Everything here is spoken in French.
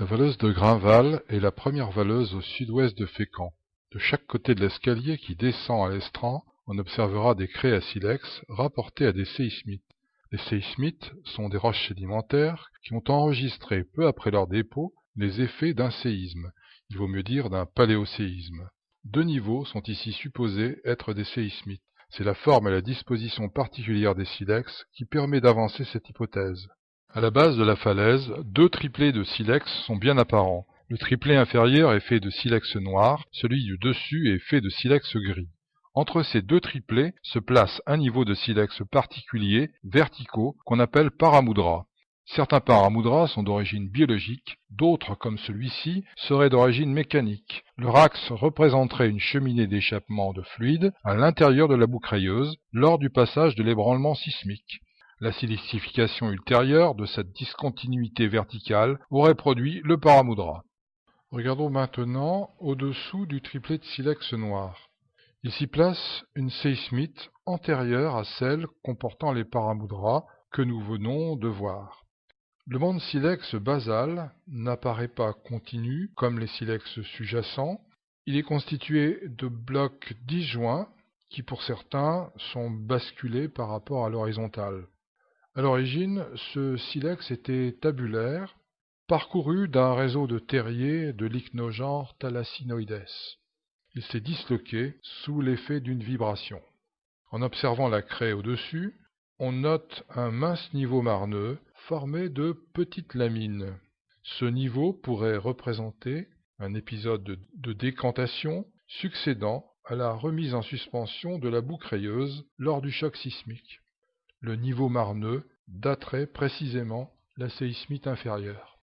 La valeuse de Grainval est la première valeuse au sud-ouest de Fécamp. De chaque côté de l'escalier qui descend à l'estran, on observera des craies à silex rapportées à des séismites. Les séismites sont des roches sédimentaires qui ont enregistré peu après leur dépôt les effets d'un séisme, il vaut mieux dire d'un paléoséisme. Deux niveaux sont ici supposés être des séismites. C'est la forme et la disposition particulière des silex qui permet d'avancer cette hypothèse. À la base de la falaise, deux triplés de silex sont bien apparents. Le triplet inférieur est fait de silex noir, celui du dessus est fait de silex gris. Entre ces deux triplets se place un niveau de silex particulier, verticaux, qu'on appelle paramudra. Certains paramudras sont d'origine biologique, d'autres, comme celui-ci, seraient d'origine mécanique. Leur axe représenterait une cheminée d'échappement de fluide à l'intérieur de la boucrayeuse lors du passage de l'ébranlement sismique. La silicification ultérieure de cette discontinuité verticale aurait produit le paramudra. Regardons maintenant au-dessous du triplet de silex noir. Il s'y place une séismite antérieure à celle comportant les paramudras que nous venons de voir. Le monde silex basal n'apparaît pas continu comme les silex sous-jacents. Il est constitué de blocs disjoints qui pour certains sont basculés par rapport à l'horizontale. À l'origine, ce silex était tabulaire, parcouru d'un réseau de terriers de l'ichnogenre Thalassinoides. Il s'est disloqué sous l'effet d'une vibration. En observant la craie au-dessus, on note un mince niveau marneux formé de petites lamines. Ce niveau pourrait représenter un épisode de, décantation succédant à la remise en suspension de la boucle rayeuse lors du choc sismique. Le niveau marneux daterait précisément la séismite inférieure.